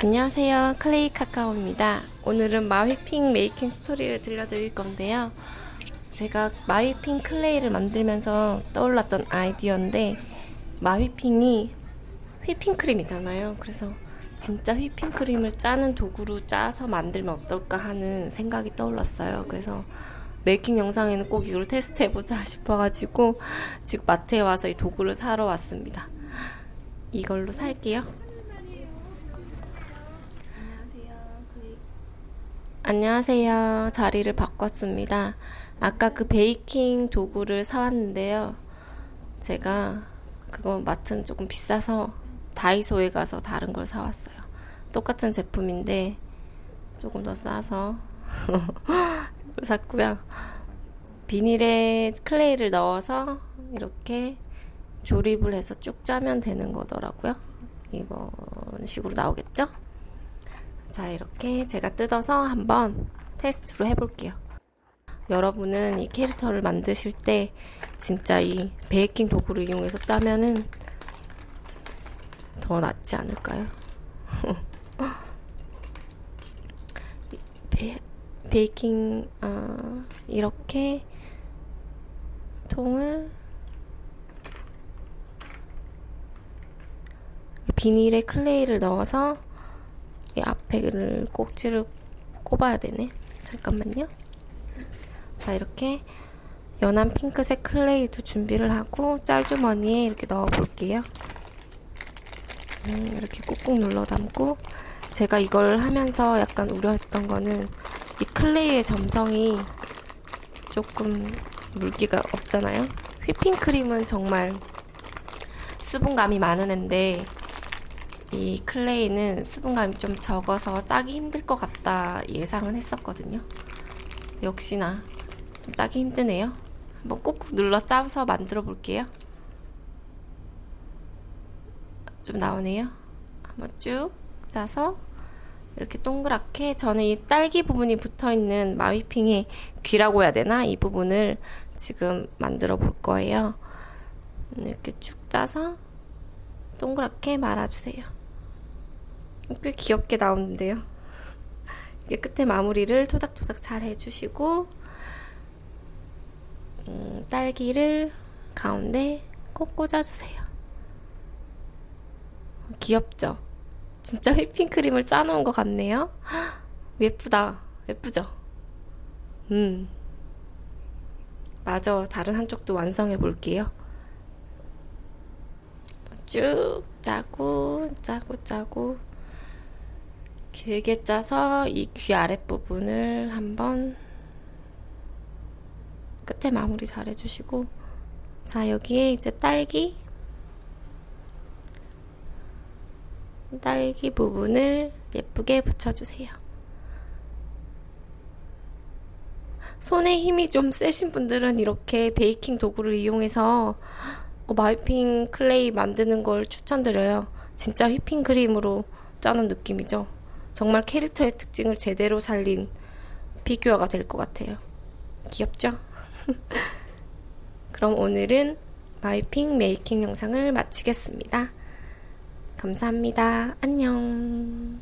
안녕하세요. 클레이 카카오입니다. 오늘은 마휘핑 making story를 들려드릴 건데요. 제가 마휘핑 clay를 만들면서 떠올랐던 아이디어인데 마휘핑이 휘핑크림이잖아요. 그래서 진짜 휘핑크림을 짜는 도구로 짜서 만들면 어떨까 하는 생각이 떠올랐어요. 그래서 making 영상에는 꼭 이걸 테스트 해보자 싶어가지고 지금 마트에 와서 이 도구를 사러 왔습니다. 이걸로 살게요. 안녕하세요. 자리를 바꿨습니다. 아까 그 베이킹 도구를 사왔는데요. 제가 그거 마트는 조금 비싸서 다이소에 가서 다른 걸 사왔어요. 똑같은 제품인데 조금 더 싸서 이걸 샀고요. 비닐에 클레이를 넣어서 이렇게 조립을 해서 쭉 짜면 되는 거더라고요. 이런 식으로 나오겠죠? 자, 이렇게 제가 뜯어서 한번 테스트로 해볼게요. 여러분은 이 캐릭터를 만드실 때 진짜 이 베이킹 도구를 이용해서 짜면은 더 낫지 않을까요? 베, 베이킹 어, 이렇게 통을 비닐에 클레이를 넣어서 이 앞에를 꼭지를 꼽아야 되네. 잠깐만요. 자, 이렇게 연한 핑크색 클레이도 준비를 하고 짤주머니에 이렇게 넣어 볼게요. 음, 이렇게 꾹꾹 눌러 담고 제가 이걸 하면서 약간 우려했던 거는 이 클레이의 점성이 조금 물기가 없잖아요. 휘핑크림은 정말 수분감이 많은 앤데 이 클레이는 수분감이 좀 적어서 짜기 힘들 것 같다 예상은 했었거든요. 역시나 좀 짜기 힘드네요. 한번 꾹꾹 눌러 짜서 만들어 볼게요. 좀 나오네요. 한번 쭉 짜서 이렇게 동그랗게 저는 이 딸기 부분이 붙어 있는 마위핑의 귀라고 해야 되나? 이 부분을 지금 만들어 볼 거예요. 이렇게 쭉 짜서 동그랗게 말아주세요. 꽤 귀엽게 나오는데요. 이게 끝에 마무리를 토닥토닥 잘 해주시고 음, 딸기를 가운데 꼭 꽂아주세요. 귀엽죠? 진짜 휘핑크림을 짜놓은 것 같네요. 예쁘다. 예쁘죠? 음. 맞아. 다른 한쪽도 완성해 볼게요. 쭉 짜고 짜고 짜고 길게 짜서 이 귀 아랫부분을 한번 끝에 마무리 잘 해주시고 자 여기에 이제 딸기 딸기 부분을 예쁘게 붙여주세요. 손에 힘이 좀 세신 분들은 이렇게 베이킹 도구를 이용해서 어, 마휘핑 clay 만드는 걸 추천드려요. 진짜 휘핑크림으로 짜는 느낌이죠. 정말 캐릭터의 특징을 제대로 살린 피규어가 될 것 같아요. 귀엽죠? 그럼 오늘은 마이핑 메이킹 영상을 마치겠습니다. 감사합니다. 안녕.